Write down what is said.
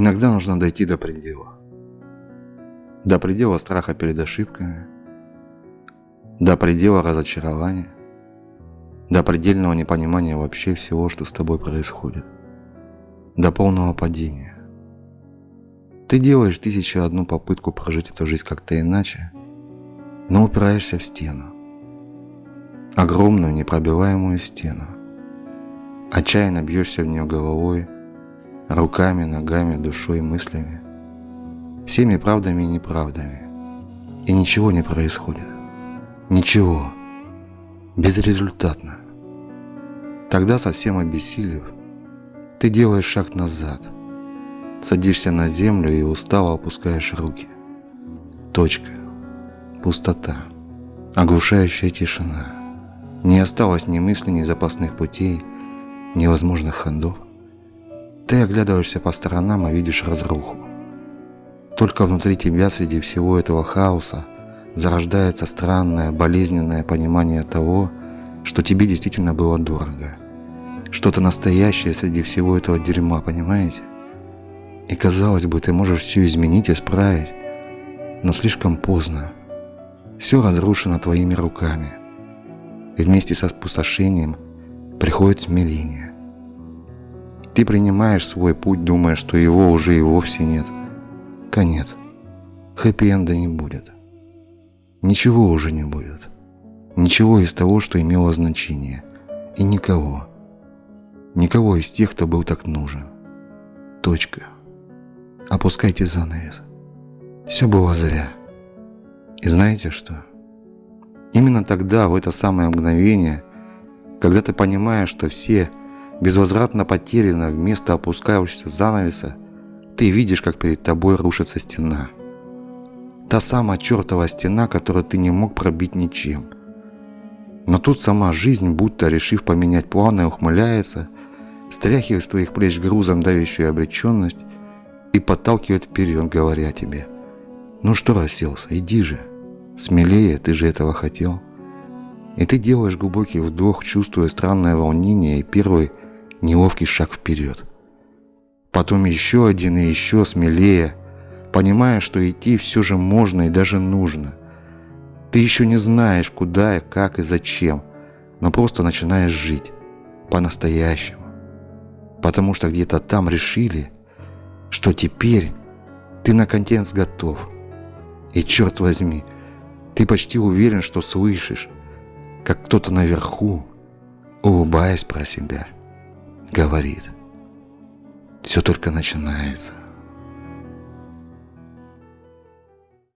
Иногда нужно дойти до предела. До предела страха перед ошибками, до предела разочарования, до предельного непонимания вообще всего, что с тобой происходит, до полного падения. Ты делаешь тысячу одну попытку прожить эту жизнь как-то иначе, но упираешься в стену. Огромную непробиваемую стену. Отчаянно бьешься в нее головой, руками, ногами, душой, мыслями. Всеми правдами и неправдами. И ничего не происходит. Ничего. Безрезультатно. Тогда, совсем обессилев, ты делаешь шаг назад. Садишься на землю и устало опускаешь руки. Точка. Пустота. Оглушающая тишина. Не осталось ни мыслей, ни запасных путей, ни возможных ходов. Ты оглядываешься по сторонам и видишь разруху. Только внутри тебя, среди всего этого хаоса, зарождается странное, болезненное понимание того, что тебе действительно было дорого. Что-то настоящее среди всего этого дерьма, понимаете? И казалось бы, ты можешь все изменить, исправить, но слишком поздно. Все разрушено твоими руками. И вместе со спустошением приходит смирение. Ты принимаешь свой путь, думая, что его уже и вовсе нет. Конец. Хэппи-энда не будет. Ничего уже не будет. Ничего из того, что имело значение. И никого. Никого из тех, кто был так нужен. Точка. Опускайте занавес. Все было зря. И знаете что? Именно тогда, в это самое мгновение, когда ты понимаешь, что все безвозвратно потеряна вместо опускающегося занавеса, ты видишь, как перед тобой рушится стена. Та самая чертова стена, которую ты не мог пробить ничем. Но тут сама жизнь, будто решив поменять планы, ухмыляется, стряхивает с твоих плеч грузом давящую обреченность и подталкивает вперед, говоря тебе, «Ну что расселся, иди же, смелее, ты же этого хотел». И ты делаешь глубокий вдох, чувствуя странное волнение и первый неловкий шаг вперед. Потом еще один и еще смелее, понимая, что идти все же можно и даже нужно. Ты еще не знаешь, куда и как и зачем, но просто начинаешь жить по-настоящему. Потому что где-то там решили, что теперь ты на контент готов. И черт возьми, ты почти уверен, что слышишь, как кто-то наверху, улыбаясь про себя – говорит. Все только начинается.